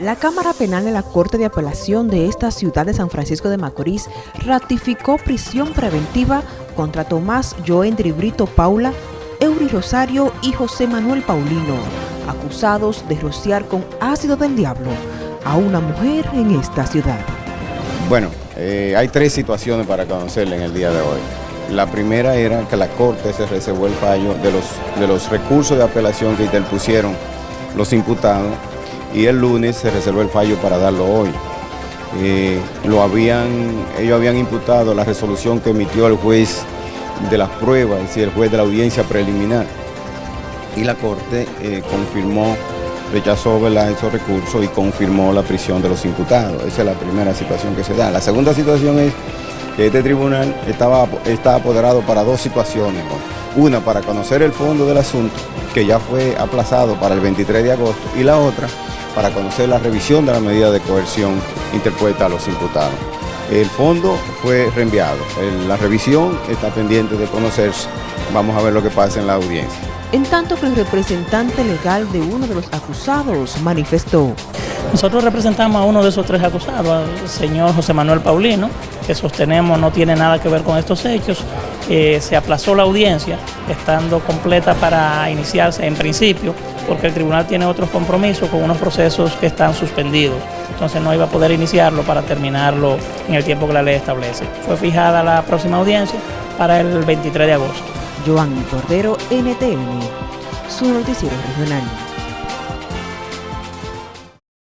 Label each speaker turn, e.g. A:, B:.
A: La Cámara Penal de la Corte de Apelación de esta ciudad de San Francisco de Macorís ratificó prisión preventiva contra Tomás Joendri Brito Paula, Eury Rosario y José Manuel Paulino, acusados de rociar con ácido del diablo a una mujer en esta ciudad.
B: Bueno, eh, hay tres situaciones para conocerle en el día de hoy. La primera era que la Corte se reservó el fallo de los, de los recursos de apelación que interpusieron los imputados y el lunes se reservó el fallo para darlo hoy. Eh, lo habían, ellos habían imputado la resolución que emitió el juez de las pruebas, es el juez de la audiencia preliminar. Y la Corte eh, confirmó, rechazó esos recursos y confirmó la prisión de los imputados. Esa es la primera situación que se da. La segunda situación es que este tribunal estaba, está apoderado para dos situaciones. Una, para conocer el fondo del asunto, que ya fue aplazado para el 23 de agosto, y la otra, para conocer la revisión de la medida de coerción interpuesta a los imputados. El fondo fue reenviado, la revisión está pendiente de conocerse, vamos a ver lo que pasa en la audiencia.
A: En tanto que el representante legal de uno de los acusados manifestó.
C: Nosotros representamos a uno de esos tres acusados, al señor José Manuel Paulino, que sostenemos no tiene nada que ver con estos hechos. Eh, se aplazó la audiencia, estando completa para iniciarse en principio, porque el tribunal tiene otros compromisos con unos procesos que están suspendidos. Entonces no iba a poder iniciarlo para terminarlo en el tiempo que la ley establece. Fue fijada la próxima audiencia para el 23 de agosto.
A: Joan Cordero, NTN, su noticiero regional.